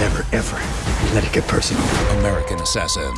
Never, ever let it get personal. American Assassin.